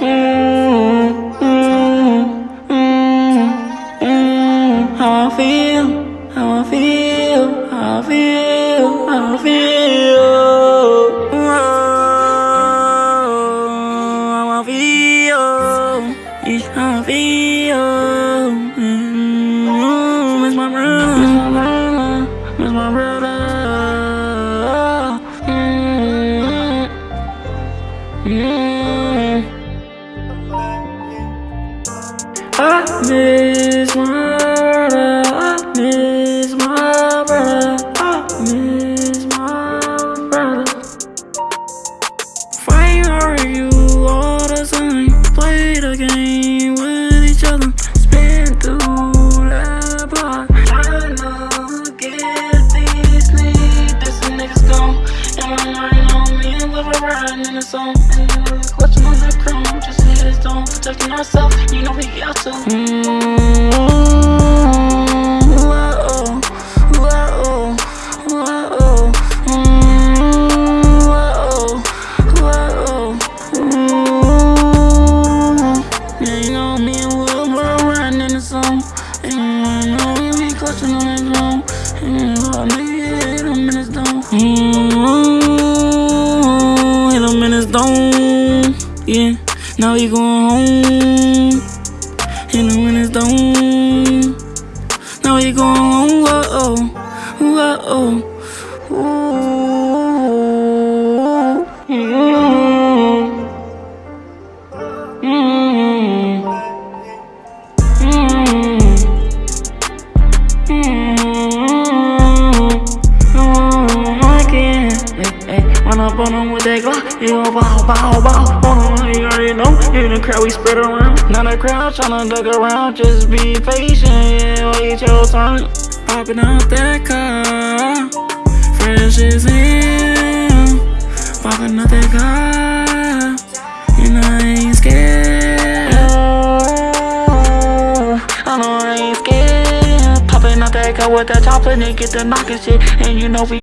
how I feel, how I feel, how I feel, how I feel. Oh, how I feel, yeah, how I feel. Mm, miss my brother, miss my brother, miss my brother. Mm, I miss my brother. I miss my brother. I miss the zone. Clutching on that chrome. Just hit his dome. Protecting ourselves. You know we got to. Mm-hmm. Whoa, whoa, whoa. Mm, whoa, whoa. Mm. Yeah, you know me and Will bro riding in the zone. And you know we be clutching on that drum. And oh, nigga, hit him in his dome. Mm, dome. Yeah, now he going home. Him in his dome. Now he going home. Whoa, whoa, whoa. Up on him with that Glock. Gon' bow, bow, bow. On him, you already know. In the crowd, we spread around. Now the crowd tryna duck around. Just be patient, yeah. Wait your turn. Popping out that car. Fresh as hell. Popping out that car. And I ain't scared. I know I ain't scared. Popping out that car with that chopper and get the knocking shit. And you know we